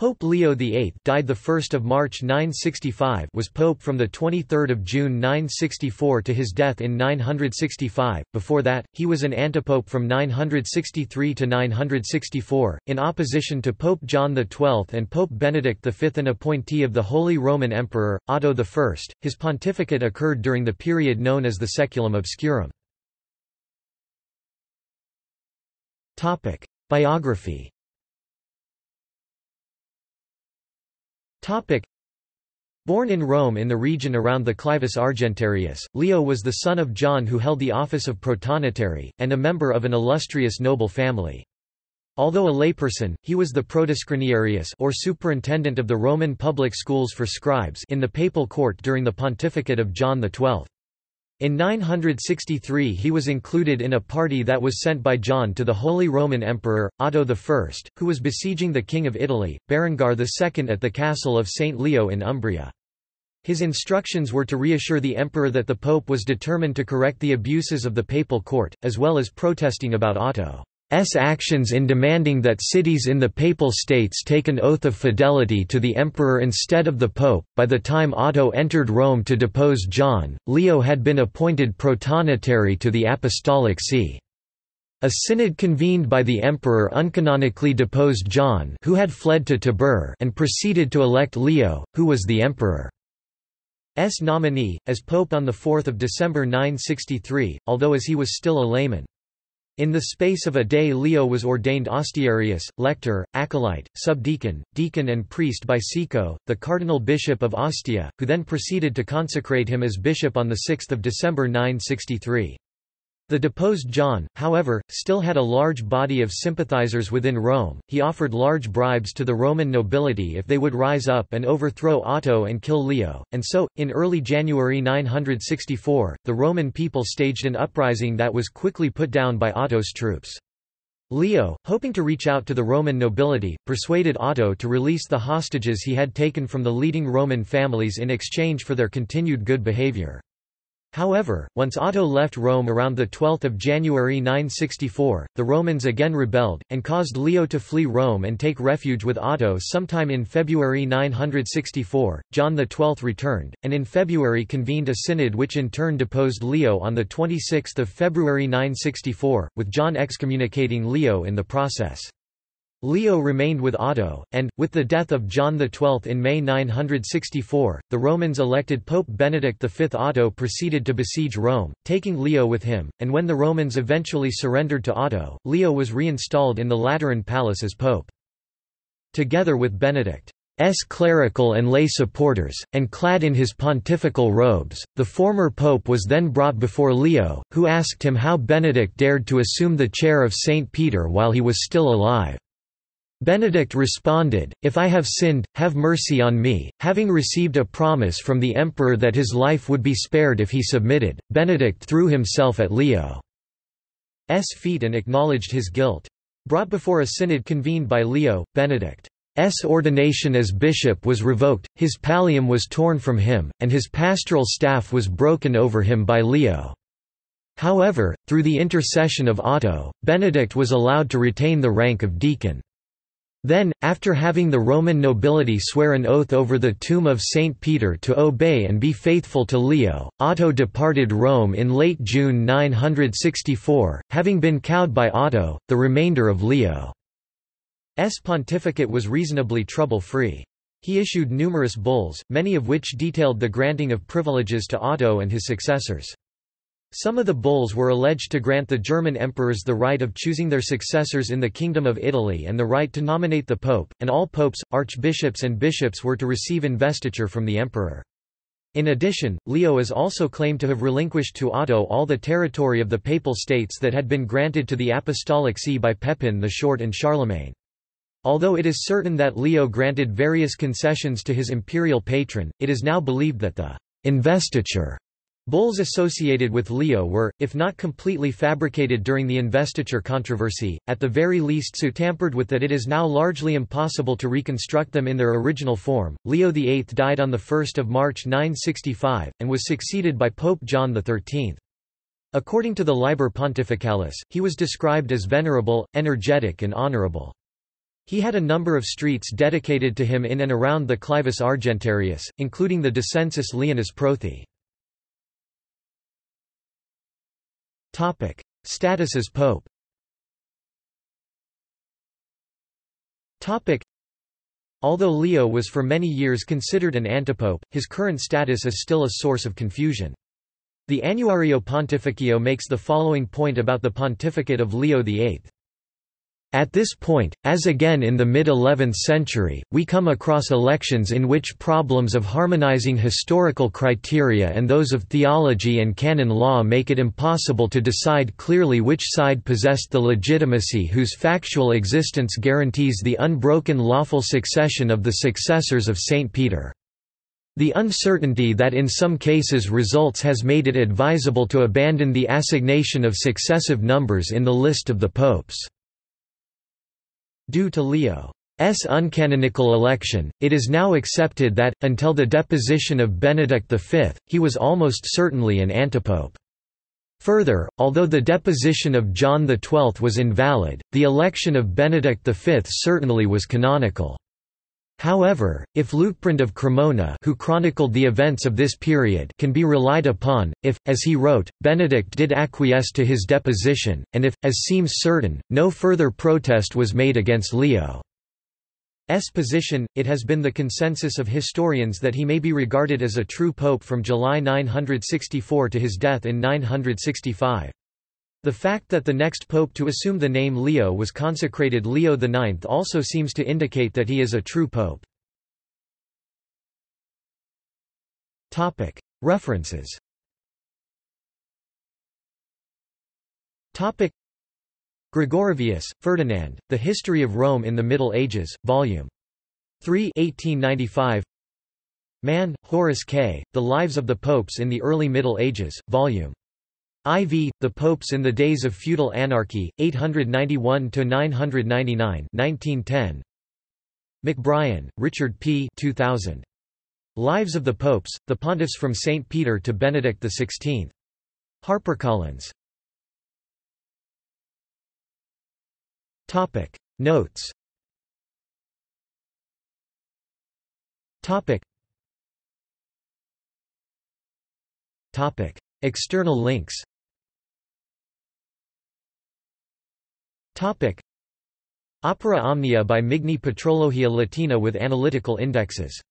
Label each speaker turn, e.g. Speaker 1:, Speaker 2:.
Speaker 1: Pope Leo VIII died the 1st of March 965 was pope from the 23rd of June 964 to his death in 965 before that he was an antipope from 963 to 964 in opposition to Pope John XII and Pope Benedict V an appointee of the Holy Roman Emperor Otto I his pontificate occurred during the period known as the Saeculum obscurum. Topic biography Topic. Born in Rome in the region around the Clivus Argentarius, Leo was the son of John who held the office of protonotary, and a member of an illustrious noble family. Although a layperson, he was the protoscriniarius or superintendent of the Roman public schools for scribes in the papal court during the pontificate of John XII. In 963 he was included in a party that was sent by John to the Holy Roman Emperor, Otto I, who was besieging the King of Italy, Berengar II at the castle of St. Leo in Umbria. His instructions were to reassure the emperor that the pope was determined to correct the abuses of the papal court, as well as protesting about Otto. S actions in demanding that cities in the Papal States take an oath of fidelity to the emperor instead of the pope. By the time Otto entered Rome to depose John, Leo had been appointed protonotary to the Apostolic See. A synod convened by the emperor uncanonically deposed John who had fled to Tibur and proceeded to elect Leo, who was the emperor's nominee, as pope on 4 December 963, although as he was still a layman. In the space of a day Leo was ordained ostiarius, lector, acolyte, subdeacon, deacon and priest by Sico, the cardinal bishop of Ostia, who then proceeded to consecrate him as bishop on 6 December 963. The deposed John, however, still had a large body of sympathizers within Rome. He offered large bribes to the Roman nobility if they would rise up and overthrow Otto and kill Leo, and so, in early January 964, the Roman people staged an uprising that was quickly put down by Otto's troops. Leo, hoping to reach out to the Roman nobility, persuaded Otto to release the hostages he had taken from the leading Roman families in exchange for their continued good behavior. However, once Otto left Rome around 12 January 964, the Romans again rebelled, and caused Leo to flee Rome and take refuge with Otto sometime in February 964. John XII returned, and in February convened a synod which in turn deposed Leo on 26 February 964, with John excommunicating Leo in the process. Leo remained with Otto, and, with the death of John XII in May 964, the Romans elected Pope Benedict V. Otto proceeded to besiege Rome, taking Leo with him, and when the Romans eventually surrendered to Otto, Leo was reinstalled in the Lateran Palace as pope. Together with Benedict's clerical and lay supporters, and clad in his pontifical robes, the former pope was then brought before Leo, who asked him how Benedict dared to assume the chair of St. Peter while he was still alive. Benedict responded, If I have sinned, have mercy on me. Having received a promise from the emperor that his life would be spared if he submitted, Benedict threw himself at Leo's feet and acknowledged his guilt. Brought before a synod convened by Leo, Benedict's ordination as bishop was revoked, his pallium was torn from him, and his pastoral staff was broken over him by Leo. However, through the intercession of Otto, Benedict was allowed to retain the rank of deacon. Then, after having the Roman nobility swear an oath over the tomb of Saint Peter to obey and be faithful to Leo, Otto departed Rome in late June 964, having been cowed by Otto, the remainder of Leo's pontificate was reasonably trouble-free. He issued numerous bulls, many of which detailed the granting of privileges to Otto and his successors. Some of the bulls were alleged to grant the German emperors the right of choosing their successors in the Kingdom of Italy and the right to nominate the pope, and all popes, archbishops and bishops were to receive investiture from the emperor. In addition, Leo is also claimed to have relinquished to Otto all the territory of the Papal States that had been granted to the Apostolic See by Pepin the Short and Charlemagne. Although it is certain that Leo granted various concessions to his imperial patron, it is now believed that the investiture Bulls associated with Leo were, if not completely fabricated during the investiture controversy, at the very least so tampered with that it is now largely impossible to reconstruct them in their original form. Leo VIII died on 1 March 965, and was succeeded by Pope John XIII. According to the Liber Pontificalis, he was described as venerable, energetic and honorable. He had a number of streets dedicated to him in and around the Clivus Argentarius, including the Descensus Leonis Prothi. Status as pope Although Leo was for many years considered an antipope, his current status is still a source of confusion. The Annuario Pontificio makes the following point about the pontificate of Leo VIII. At this point, as again in the mid-11th century, we come across elections in which problems of harmonizing historical criteria and those of theology and canon law make it impossible to decide clearly which side possessed the legitimacy whose factual existence guarantees the unbroken lawful succession of the successors of St. Peter. The uncertainty that in some cases results has made it advisable to abandon the assignation of successive numbers in the list of the popes. Due to Leo's uncanonical election, it is now accepted that, until the deposition of Benedict V, he was almost certainly an antipope. Further, although the deposition of John XII was invalid, the election of Benedict V certainly was canonical. However, if Liutprand of Cremona who chronicled the events of this period can be relied upon, if, as he wrote, Benedict did acquiesce to his deposition, and if, as seems certain, no further protest was made against Leo's position, it has been the consensus of historians that he may be regarded as a true pope from July 964 to his death in 965. The fact that the next pope to assume the name Leo was consecrated Leo IX also seems to indicate that he is a true pope. References Gregorovius, Ferdinand, The History of Rome in the Middle Ages, Vol. 3 1895. Mann, Horace K., The Lives of the Popes in the Early Middle Ages, Vol. IV, The Popes in the Days of Feudal Anarchy, 891–999 1910. McBrien, Richard P. 2000. Lives of the Popes, The Pontiffs from St. Peter to Benedict XVI. HarperCollins. Notes External links Opera Omnia by Migne Patrologia Latina with analytical indexes